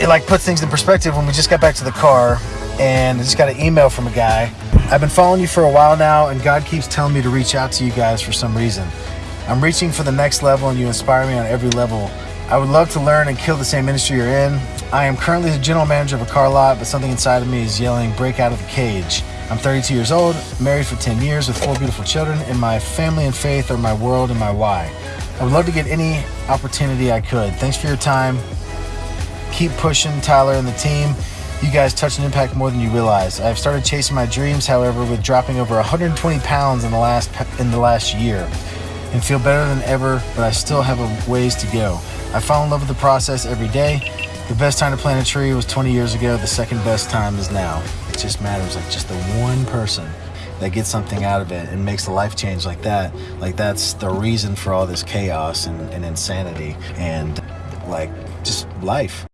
it like puts things in perspective when we just got back to the car and I just got an email from a guy. I've been following you for a while now and God keeps telling me to reach out to you guys for some reason. I'm reaching for the next level and you inspire me on every level. I would love to learn and kill the same industry you're in. I am currently the general manager of a car lot, but something inside of me is yelling, break out of the cage. I'm 32 years old, married for 10 years with four beautiful children, and my family and faith are my world and my why. I would love to get any opportunity I could. Thanks for your time. Keep pushing, Tyler and the team. You guys touch and impact more than you realize. I've started chasing my dreams, however, with dropping over 120 pounds in the last in the last year, and feel better than ever. But I still have a ways to go. I fall in love with the process every day. The best time to plant a tree was 20 years ago. The second best time is now. It just matters like just the one person that gets something out of it and makes a life change like that. Like that's the reason for all this chaos and, and insanity and like just life.